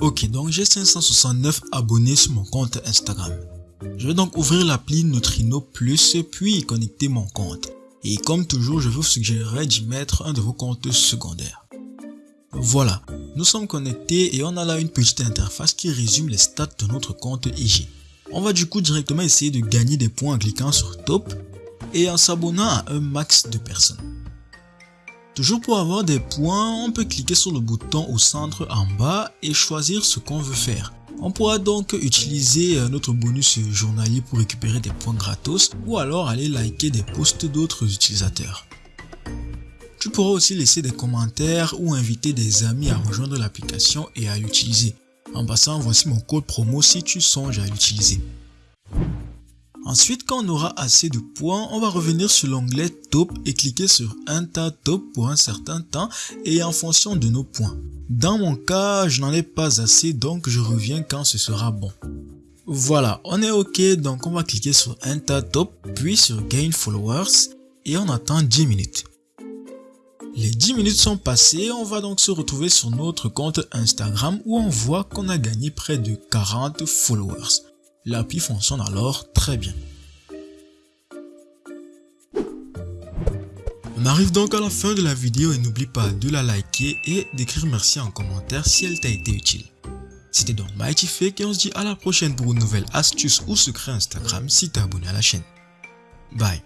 Ok, donc j'ai 569 abonnés sur mon compte Instagram. Je vais donc ouvrir l'appli Neutrino Plus puis y connecter mon compte. Et comme toujours, je vous suggérerais d'y mettre un de vos comptes secondaires. Voilà, nous sommes connectés et on a là une petite interface qui résume les stats de notre compte IG. On va du coup directement essayer de gagner des points en cliquant sur Top et en s'abonnant à un max de personnes. Toujours pour avoir des points, on peut cliquer sur le bouton au centre en bas et choisir ce qu'on veut faire. On pourra donc utiliser euh, notre bonus journalier pour récupérer des points gratos ou alors aller liker des posts d'autres utilisateurs. Tu pourras aussi laisser des commentaires ou inviter des amis à rejoindre l'application et à l'utiliser. En passant, voici mon code promo si tu songes à l'utiliser. Ensuite, quand on aura assez de points, on va revenir sur l'onglet Top et cliquer sur un tas Top pour un certain temps et en fonction de nos points. Dans mon cas, je n'en ai pas assez donc je reviens quand ce sera bon. Voilà, on est ok donc on va cliquer sur Enter Top puis sur Gain Followers et on attend 10 minutes. Les 10 minutes sont passées, on va donc se retrouver sur notre compte Instagram où on voit qu'on a gagné près de 40 followers. L'appli fonctionne alors très bien. On arrive donc à la fin de la vidéo et n'oublie pas de la liker et d'écrire merci en commentaire si elle t'a été utile. C'était donc Mighty Fake et on se dit à la prochaine pour une nouvelle astuce ou secret Instagram si t'es abonné à la chaîne. Bye